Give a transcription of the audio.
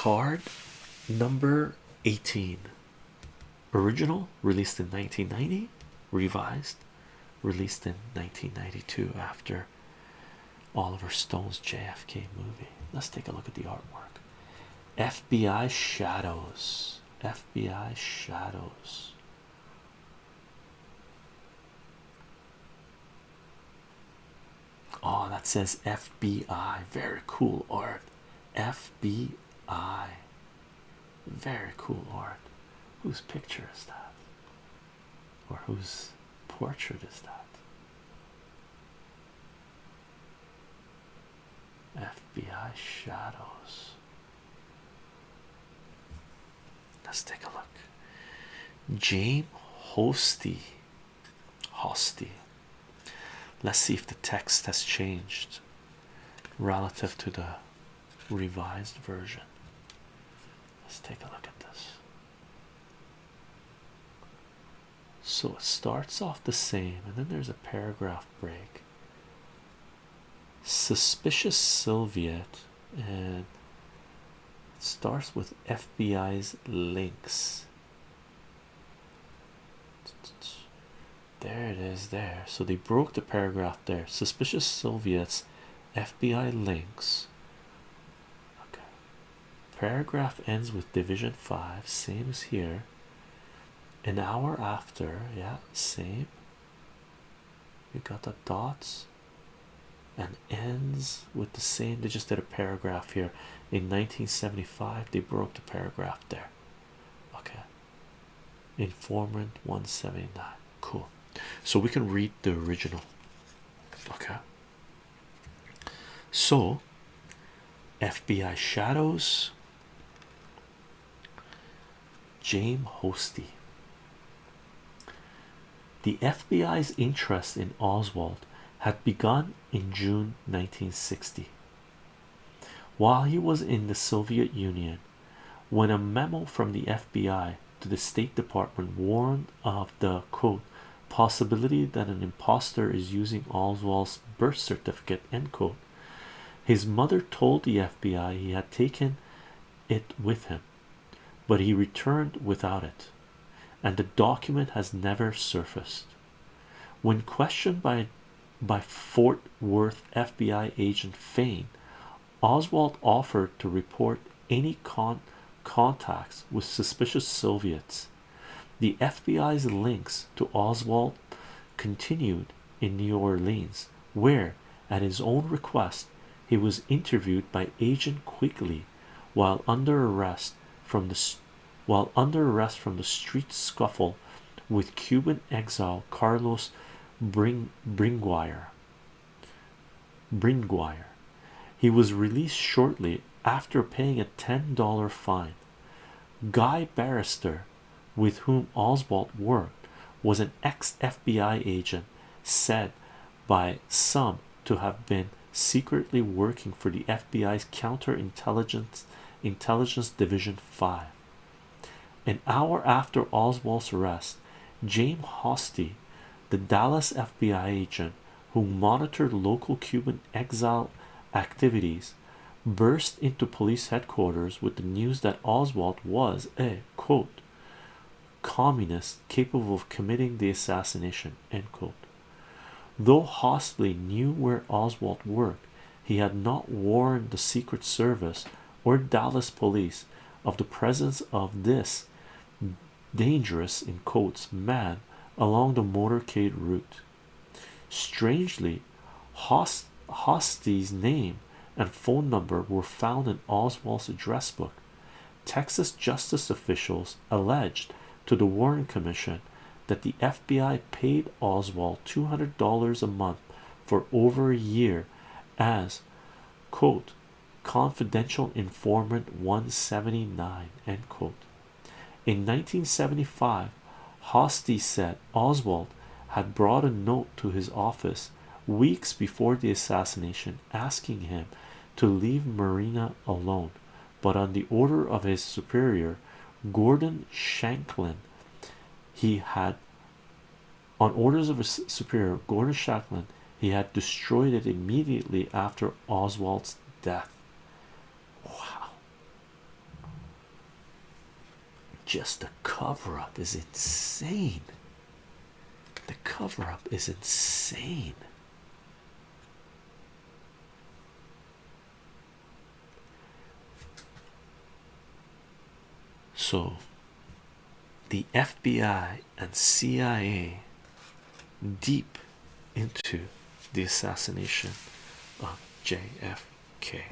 card number 18 original released in 1990 revised released in 1992 after Oliver Stone's JFK movie let's take a look at the artwork FBI shadows FBI shadows Oh, that says FBI. Very cool art. FBI. Very cool art. Whose picture is that? Or whose portrait is that? FBI shadows. Let's take a look. James Hosty. Hosty. Let's see if the text has changed relative to the revised version. Let's take a look at this. So it starts off the same, and then there's a paragraph break. Suspicious Soviet, and it starts with FBI's links. There it is, there. So they broke the paragraph there. Suspicious Soviets, FBI links. Paragraph ends with Division 5, same as here. An hour after, yeah, same. We got the dots and ends with the same. They just did a paragraph here in 1975. They broke the paragraph there. Okay, informant 179. Cool, so we can read the original. Okay, so FBI shadows. James Hosty. The FBI's interest in Oswald had begun in June 1960 while he was in the Soviet Union when a memo from the FBI to the State Department warned of the quote possibility that an impostor is using Oswald's birth certificate end quote his mother told the FBI he had taken it with him but he returned without it and the document has never surfaced. When questioned by by Fort Worth FBI agent Fain Oswald offered to report any con contacts with suspicious Soviets. The FBI's links to Oswald continued in New Orleans where at his own request he was interviewed by agent Quigley while under arrest from the while under arrest from the street scuffle with Cuban exile Carlos Bring. Bringuier. He was released shortly after paying a $10 fine. Guy Banister, with whom Oswald worked, was an ex FBI agent said by some to have been secretly working for the FBI's counterintelligence intelligence division 5 an hour after Oswald's arrest James Hosty the Dallas FBI agent who monitored local Cuban exile activities burst into police headquarters with the news that Oswald was a quote communist capable of committing the assassination end quote. Though Hosty knew where Oswald worked he had not warned the Secret Service or Dallas police of the presence of this dangerous in quotes man along the motorcade route. Strangely Host Hosty's name and phone number were found in Oswald's address book. Texas justice officials alleged to the Warren Commission that the FBI paid Oswald $200 a month for over a year as quote confidential informant 179 end quote. In 1975 Hosty said Oswald had brought a note to his office weeks before the assassination asking him to leave Marina alone. But on the order of his superior Gordon Shanklin he had on orders of his superior Gordon Shanklin he had destroyed it immediately after Oswald's death wow just the cover up is insane. The cover up is insane. So, the FBI and CIA deep into the assassination of JFK.